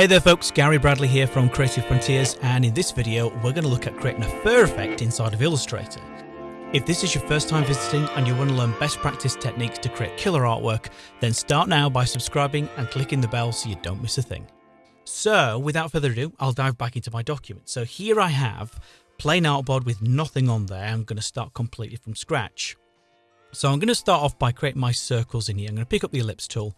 Hey there folks, Gary Bradley here from Creative Frontiers and in this video we're going to look at creating a fur effect inside of Illustrator. If this is your first time visiting and you want to learn best practice techniques to create killer artwork, then start now by subscribing and clicking the bell so you don't miss a thing. So without further ado, I'll dive back into my document. So here I have plain artboard with nothing on there. I'm going to start completely from scratch. So I'm going to start off by creating my circles in here. I'm going to pick up the ellipse tool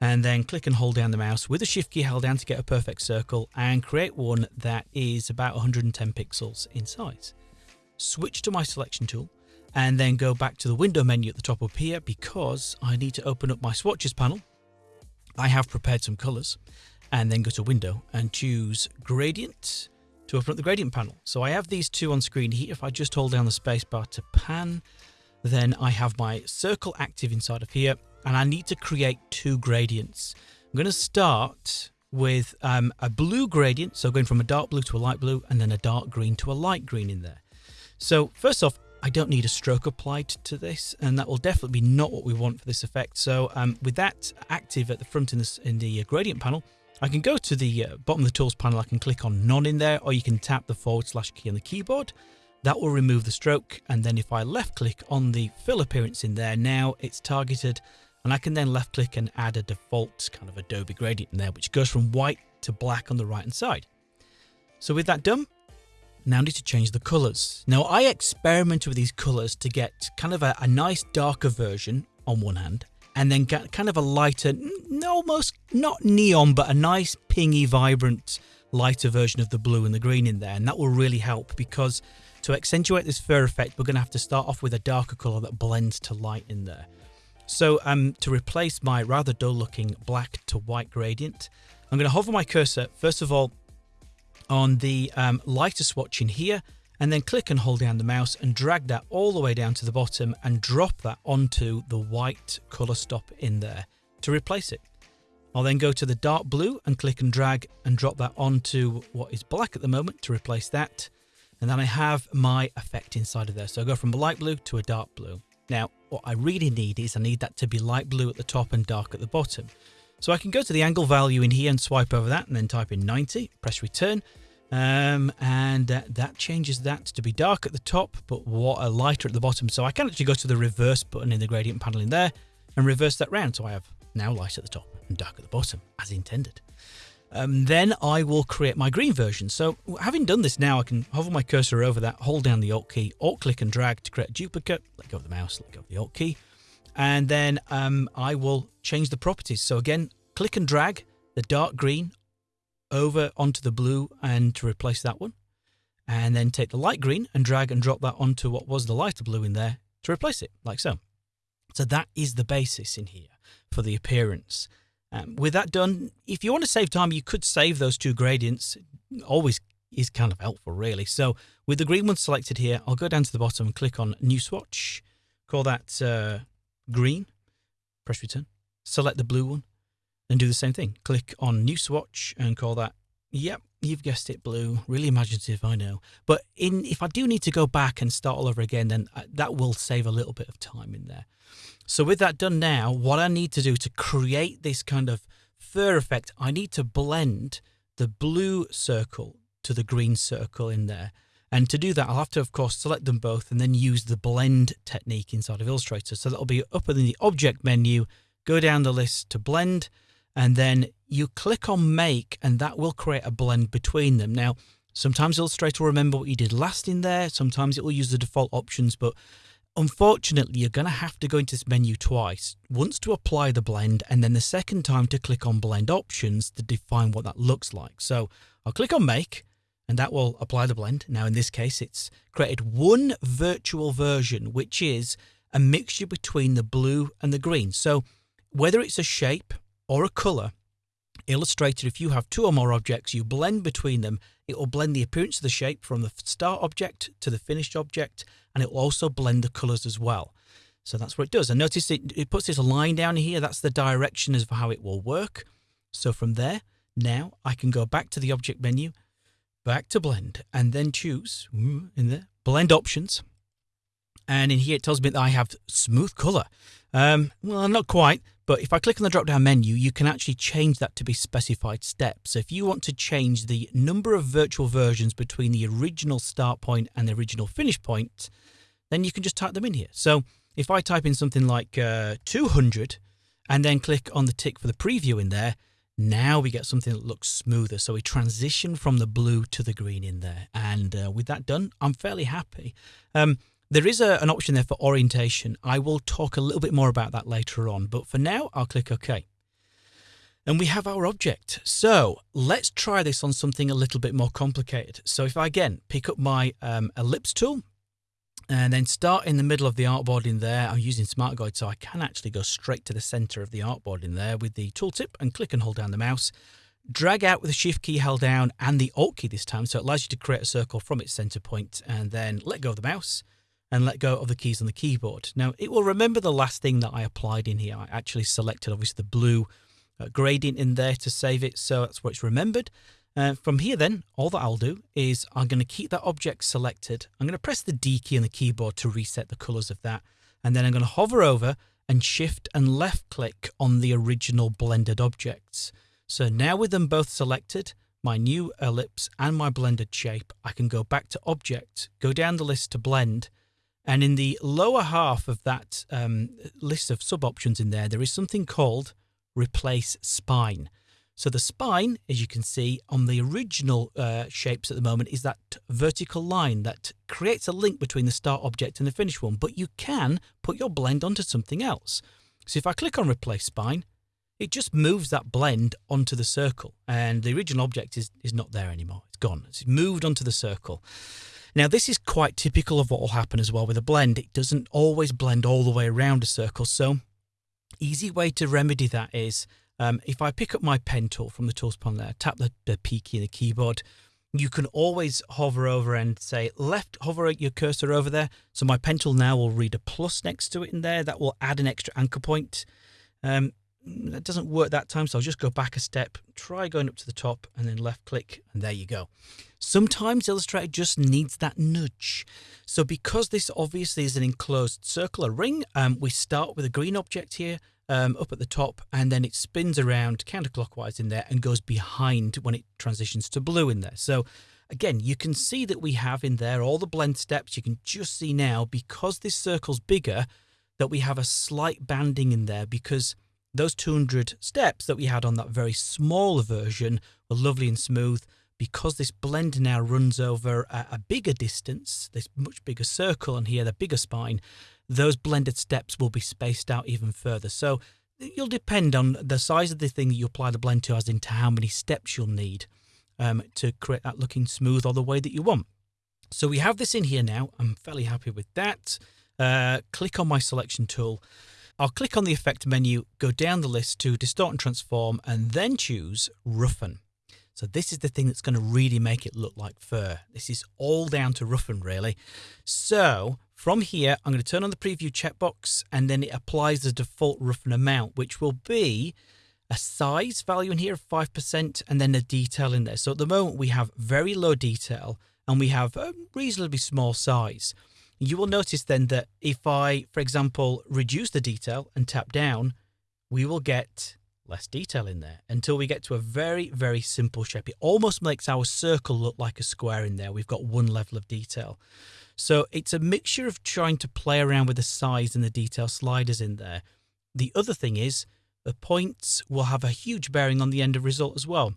and then click and hold down the mouse with the shift key held down to get a perfect circle and create one that is about 110 pixels in size. Switch to my selection tool and then go back to the window menu at the top up here because I need to open up my swatches panel. I have prepared some colors and then go to window and choose gradient to open up the gradient panel. So I have these two on screen here. If I just hold down the spacebar to pan, then I have my circle active inside of here and I need to create two gradients. I'm going to start with um, a blue gradient, so going from a dark blue to a light blue, and then a dark green to a light green in there. So first off, I don't need a stroke applied to this, and that will definitely be not what we want for this effect. So um, with that active at the front in, this, in the uh, gradient panel, I can go to the uh, bottom of the tools panel, I can click on none in there, or you can tap the forward slash key on the keyboard. That will remove the stroke, and then if I left click on the fill appearance in there, now it's targeted and I can then left click and add a default kind of Adobe gradient in there, which goes from white to black on the right hand side. So with that done, now I need to change the colors. Now I experimented with these colors to get kind of a, a nice darker version on one hand, and then get kind of a lighter, almost not neon, but a nice pingy, vibrant, lighter version of the blue and the green in there. And that will really help because to accentuate this fur effect, we're going to have to start off with a darker color that blends to light in there. So um, to replace my rather dull looking black to white gradient, I'm going to hover my cursor, first of all, on the um, lighter swatch in here, and then click and hold down the mouse and drag that all the way down to the bottom and drop that onto the white color stop in there to replace it. I'll then go to the dark blue and click and drag and drop that onto what is black at the moment to replace that. And then I have my effect inside of there. So I go from a light blue to a dark blue. Now, what I really need is I need that to be light blue at the top and dark at the bottom. So I can go to the angle value in here and swipe over that and then type in 90, press return. Um, and uh, that changes that to be dark at the top, but what a lighter at the bottom. So I can actually go to the reverse button in the gradient panel in there and reverse that round. So I have now light at the top and dark at the bottom as intended. Um, then I will create my green version. So having done this now, I can hover my cursor over that, hold down the Alt key, Alt click and drag to create a duplicate, let go of the mouse, let go of the Alt key, and then um, I will change the properties. So again, click and drag the dark green over onto the blue and to replace that one. And then take the light green and drag and drop that onto what was the lighter blue in there to replace it, like so. So that is the basis in here for the appearance. Um, with that done, if you want to save time, you could save those two gradients. Always is kind of helpful, really. So with the green one selected here, I'll go down to the bottom and click on New Swatch. Call that uh, green. Press return. Select the blue one and do the same thing. Click on New Swatch and call that, yep, you've guessed it, blue. Really imaginative, I know. But in if I do need to go back and start all over again, then uh, that will save a little bit of time in there. So with that done now, what I need to do to create this kind of fur effect, I need to blend the blue circle to the green circle in there. And to do that, I'll have to, of course, select them both and then use the blend technique inside of Illustrator. So that'll be up in the object menu, go down the list to blend, and then you click on make, and that will create a blend between them. Now, sometimes Illustrator will remember what you did last in there, sometimes it will use the default options, but Unfortunately, you're going to have to go into this menu twice, once to apply the blend and then the second time to click on blend options to define what that looks like. So I'll click on make and that will apply the blend. Now in this case, it's created one virtual version, which is a mixture between the blue and the green. So whether it's a shape or a color, Illustrator, if you have two or more objects, you blend between them, it will blend the appearance of the shape from the start object to the finished object, and it will also blend the colors as well. So that's what it does. And notice it, it puts this line down here. That's the direction of how it will work. So from there, now I can go back to the object menu, back to blend, and then choose mm, in the blend options. And in here, it tells me that I have smooth color. Um, well, not quite, but if I click on the drop down menu, you can actually change that to be specified steps. So if you want to change the number of virtual versions between the original start point and the original finish point, then you can just type them in here. So if I type in something like uh, 200 and then click on the tick for the preview in there, now we get something that looks smoother. So we transition from the blue to the green in there. And uh, with that done, I'm fairly happy. Um, there is a, an option there for orientation. I will talk a little bit more about that later on. But for now, I'll click OK. And we have our object. So let's try this on something a little bit more complicated. So if I again pick up my um, ellipse tool and then start in the middle of the artboard in there. I'm using Smart Guide, so I can actually go straight to the center of the artboard in there with the tooltip and click and hold down the mouse. Drag out with the Shift key held down and the Alt key this time, so it allows you to create a circle from its center point and then let go of the mouse and let go of the keys on the keyboard. Now, it will remember the last thing that I applied in here. I actually selected, obviously, the blue uh, gradient in there to save it, so that's where it's remembered. Uh, from here then, all that I'll do is I'm going to keep that object selected. I'm going to press the D key on the keyboard to reset the colors of that. And then I'm going to hover over and shift and left click on the original blended objects. So now with them both selected, my new ellipse and my blended shape, I can go back to object, go down the list to blend, and in the lower half of that um, list of sub options in there, there is something called replace spine. So the spine, as you can see on the original uh, shapes at the moment, is that vertical line that creates a link between the start object and the finish one. But you can put your blend onto something else. So if I click on replace spine, it just moves that blend onto the circle and the original object is, is not there anymore. It's gone. It's moved onto the circle. Now, this is quite typical of what will happen as well with a blend. It doesn't always blend all the way around a circle. So easy way to remedy that is um, if I pick up my pen tool from the tools panel there, tap the, the P key in the keyboard, you can always hover over and say left, hover your cursor over there. So my pen tool now will read a plus next to it in there. That will add an extra anchor point. Um, that doesn't work that time, so I'll just go back a step, try going up to the top, and then left click, and there you go. Sometimes Illustrator just needs that nudge. So because this obviously is an enclosed circle, a ring, um, we start with a green object here, um, up at the top and then it spins around counterclockwise in there and goes behind when it transitions to blue in there. So again, you can see that we have in there all the blend steps. You can just see now because this circle's bigger that we have a slight banding in there because those 200 steps that we had on that very small version were lovely and smooth. Because this blend now runs over a, a bigger distance, this much bigger circle and here the bigger spine, those blended steps will be spaced out even further. So you'll depend on the size of the thing that you apply the blend to as into how many steps you'll need um, to create that looking smooth or the way that you want. So we have this in here now. I'm fairly happy with that. Uh, click on my selection tool. I'll click on the effect menu, go down the list to distort and transform, and then choose roughen. So this is the thing that's going to really make it look like fur. This is all down to roughen really. So from here, I'm going to turn on the preview checkbox and then it applies the default roughen amount, which will be a size value in here of 5% and then a detail in there. So at the moment we have very low detail and we have a reasonably small size. You will notice then that if I, for example, reduce the detail and tap down, we will get less detail in there until we get to a very, very simple shape. It almost makes our circle look like a square in there. We've got one level of detail. So it's a mixture of trying to play around with the size and the detail sliders in there. The other thing is the points will have a huge bearing on the end of result as well.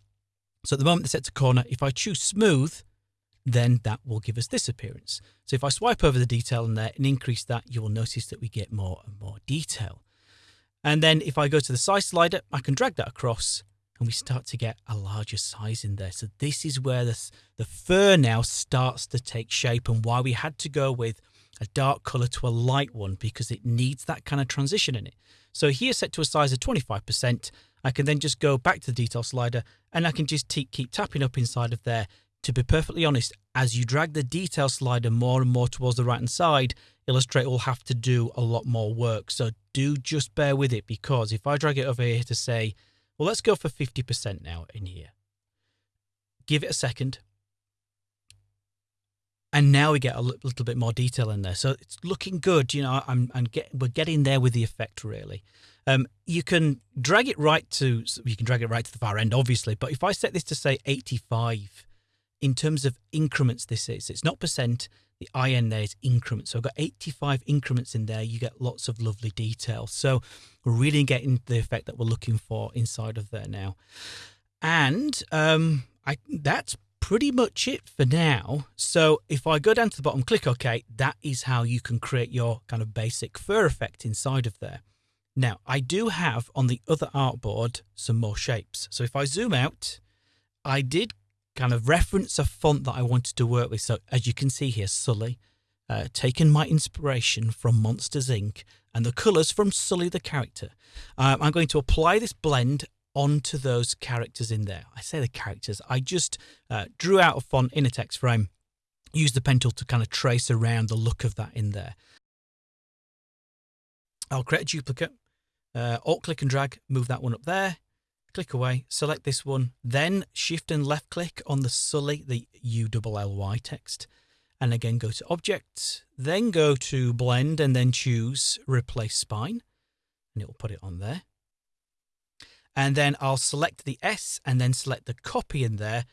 So at the moment they're set to corner, if I choose smooth, then that will give us this appearance. So if I swipe over the detail in there and increase that, you will notice that we get more and more detail. And then if I go to the size slider, I can drag that across and we start to get a larger size in there. So this is where the, the fur now starts to take shape and why we had to go with a dark color to a light one because it needs that kind of transition in it. So here set to a size of 25%, I can then just go back to the detail slider and I can just keep tapping up inside of there. To be perfectly honest, as you drag the detail slider more and more towards the right hand side, Illustrator will have to do a lot more work. So do just bear with it because if I drag it over here to say, well, let's go for 50% now in here. Give it a second. and now we get a little bit more detail in there. So it's looking good. You know, I'm, I'm get, we're getting there with the effect really. Um, you can drag it right to you can drag it right to the far end, obviously. But if I set this to say 85, in terms of increments, this is it's not percent. The IN there is increments. So I've got 85 increments in there. You get lots of lovely detail. So we're really getting the effect that we're looking for inside of there now. And um, I that's pretty much it for now. So if I go down to the bottom, click OK, that is how you can create your kind of basic fur effect inside of there. Now, I do have on the other artboard some more shapes. So if I zoom out, I did kind of reference a font that I wanted to work with. So as you can see here, Sully, uh, taken my inspiration from Monsters Inc. and the colours from Sully the character. Um, I'm going to apply this blend onto those characters in there. I say the characters, I just uh, drew out a font in a text frame, used the pen tool to kind of trace around the look of that in there. I'll create a duplicate, uh, alt click and drag, move that one up there, click away, select this one, then shift and left click on the Sully, the U-L-L-Y text, and again go to object, then go to blend and then choose replace spine, and it will put it on there and then I'll select the S and then select the copy in there.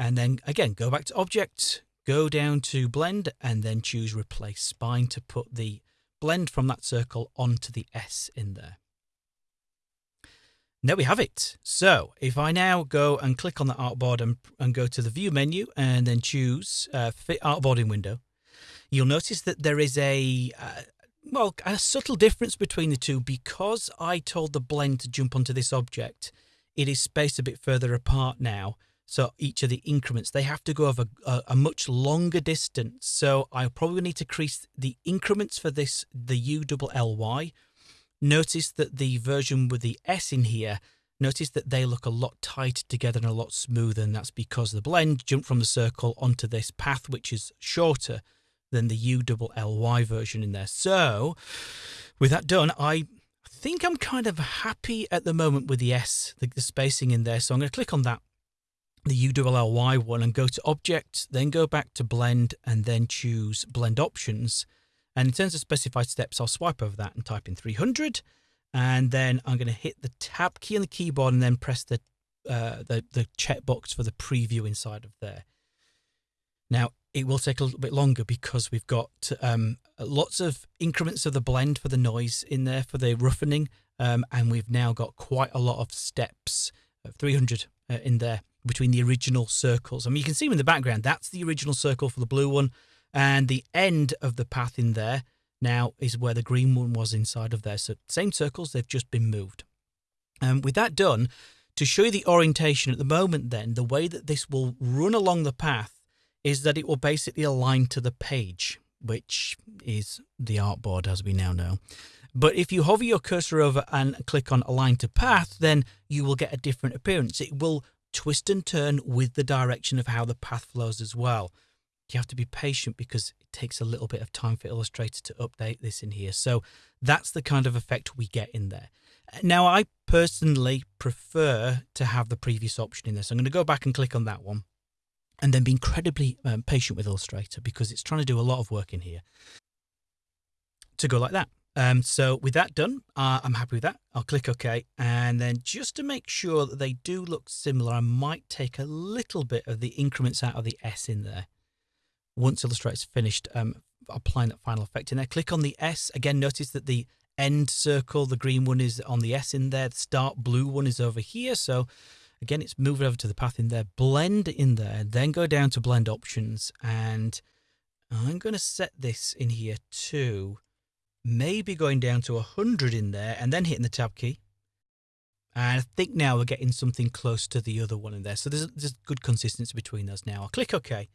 And then again, go back to object, go down to blend and then choose replace spine to put the blend from that circle onto the S in there. There we have it. So if I now go and click on the artboard and, and go to the view menu and then choose uh, fit artboard in window, you'll notice that there is a, uh, well, a subtle difference between the two because I told the blend to jump onto this object, it is spaced a bit further apart now. So each of the increments, they have to go over a, a much longer distance. So I probably need to increase the increments for this, the U double L Y. Notice that the version with the S in here, notice that they look a lot tighter together and a lot smoother. And that's because the blend jumped from the circle onto this path, which is shorter than the U double L Y version in there. So with that done, I think I'm kind of happy at the moment with the S, the, the spacing in there. So I'm going to click on that, the U double L Y one, and go to Object, then go back to Blend, and then choose Blend Options. And in terms of specified steps, I'll swipe over that and type in 300. And then I'm going to hit the Tab key on the keyboard and then press the uh, the, the checkbox for the preview inside of there. Now, it will take a little bit longer because we've got um, lots of increments of the blend for the noise in there for the roughening. Um, and we've now got quite a lot of steps, uh, 300 uh, in there between the original circles. I mean, you can see in the background, that's the original circle for the blue one. And the end of the path in there now is where the green one was inside of there. So same circles, they've just been moved. And um, with that done, to show you the orientation at the moment then, the way that this will run along the path is that it will basically align to the page, which is the artboard as we now know. But if you hover your cursor over and click on align to path, then you will get a different appearance. It will twist and turn with the direction of how the path flows as well. You have to be patient because it takes a little bit of time for Illustrator to update this in here. So that's the kind of effect we get in there. Now, I personally prefer to have the previous option in this. So I'm going to go back and click on that one and then be incredibly um, patient with Illustrator because it's trying to do a lot of work in here to go like that. Um, so with that done, uh, I'm happy with that. I'll click OK. And then just to make sure that they do look similar, I might take a little bit of the increments out of the S in there. Once Illustrator's finished um, applying that final effect in there, click on the S. Again, notice that the end circle, the green one is on the S in there. The start blue one is over here. So Again, it's moving over to the path in there, blend in there, then go down to blend options. And I'm going to set this in here too. Maybe going down to 100 in there and then hitting the tab key. And I think now we're getting something close to the other one in there. So there's, there's good consistency between those now. I'll click OK.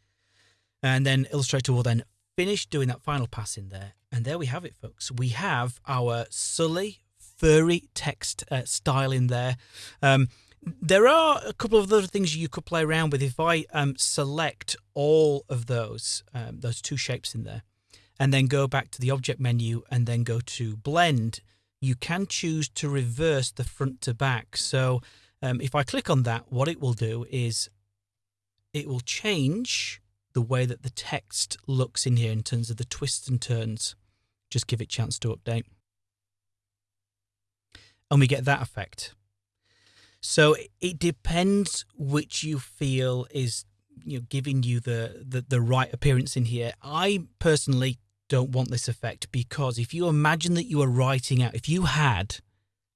And then Illustrator will then finish doing that final pass in there. And there we have it, folks. We have our Sully furry text uh, style in there. Um, there are a couple of other things you could play around with. If I um, select all of those, um, those two shapes in there, and then go back to the object menu and then go to blend, you can choose to reverse the front to back. So um, if I click on that, what it will do is it will change the way that the text looks in here in terms of the twists and turns. Just give it chance to update. And we get that effect. So it depends which you feel is you know giving you the, the the right appearance in here. I personally don't want this effect because if you imagine that you are writing out, if you had,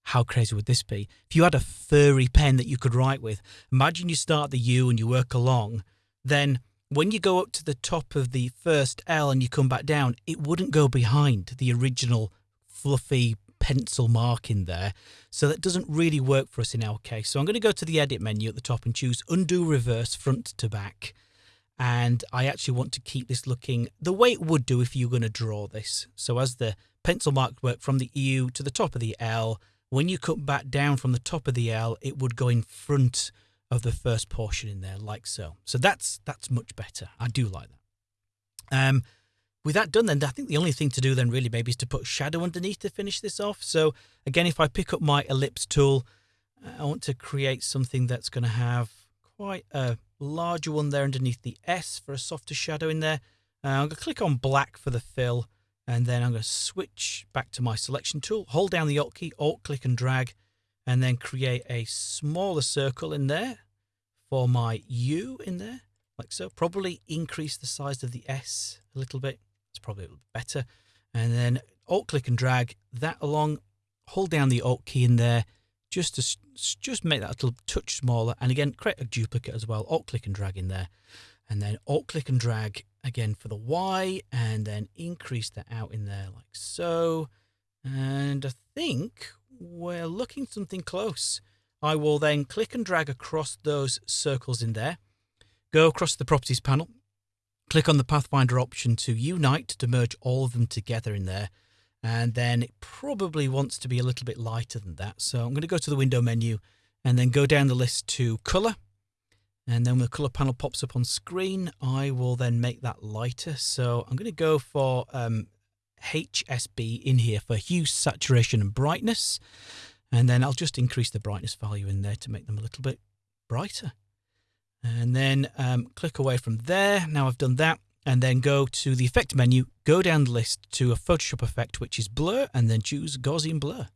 how crazy would this be? If you had a furry pen that you could write with, imagine you start the U and you work along, then when you go up to the top of the first L and you come back down, it wouldn't go behind the original fluffy pencil mark in there. So that doesn't really work for us in our case. So I'm going to go to the edit menu at the top and choose undo reverse front to back. And I actually want to keep this looking the way it would do if you were going to draw this. So as the pencil mark worked from the U to the top of the L, when you cut back down from the top of the L, it would go in front of the first portion in there like so. So that's that's much better. I do like that. Um, with that done then, I think the only thing to do then really maybe is to put shadow underneath to finish this off. So again, if I pick up my ellipse tool, I want to create something that's going to have quite a larger one there underneath the S for a softer shadow in there. Uh, I'm going to click on black for the fill and then I'm going to switch back to my selection tool, hold down the Alt key, Alt click and drag, and then create a smaller circle in there for my U in there, like so. Probably increase the size of the S a little bit. It's probably a little better. And then Alt click and drag that along, hold down the Alt key in there, just to just make that a little touch smaller. And again, create a duplicate as well. Alt click and drag in there. And then Alt click and drag again for the Y and then increase that out in there like so. And I think we're looking something close. I will then click and drag across those circles in there, go across the properties panel, click on the Pathfinder option to unite to merge all of them together in there. And then it probably wants to be a little bit lighter than that. So I'm going to go to the window menu and then go down the list to color. And then when the color panel pops up on screen, I will then make that lighter. So I'm going to go for um, HSB in here for hue, saturation and brightness. And then I'll just increase the brightness value in there to make them a little bit brighter. And then um, click away from there. Now I've done that. And then go to the effect menu, go down the list to a Photoshop effect, which is blur, and then choose Gaussian blur.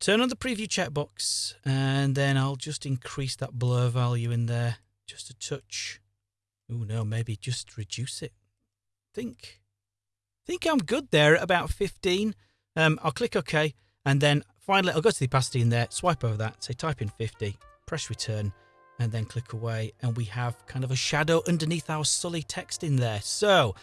Turn on the preview checkbox, and then I'll just increase that blur value in there just a touch. Oh no, maybe just reduce it. Think think I'm good there at about 15. Um, I'll click OK, and then finally I'll go to the opacity in there, swipe over that, say type in 50, press return, and then click away, and we have kind of a shadow underneath our Sully text in there. So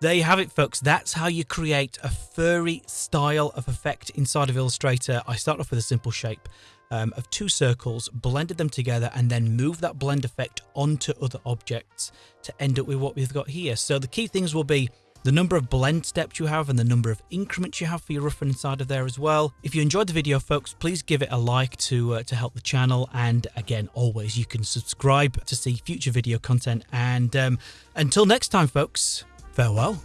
there you have it, folks. That's how you create a furry style of effect inside of Illustrator. I start off with a simple shape um, of two circles, blended them together, and then move that blend effect onto other objects to end up with what we've got here. So the key things will be the number of blend steps you have and the number of increments you have for your roughen inside of there as well. If you enjoyed the video, folks, please give it a like to, uh, to help the channel. And again, always, you can subscribe to see future video content. And um, until next time, folks, farewell.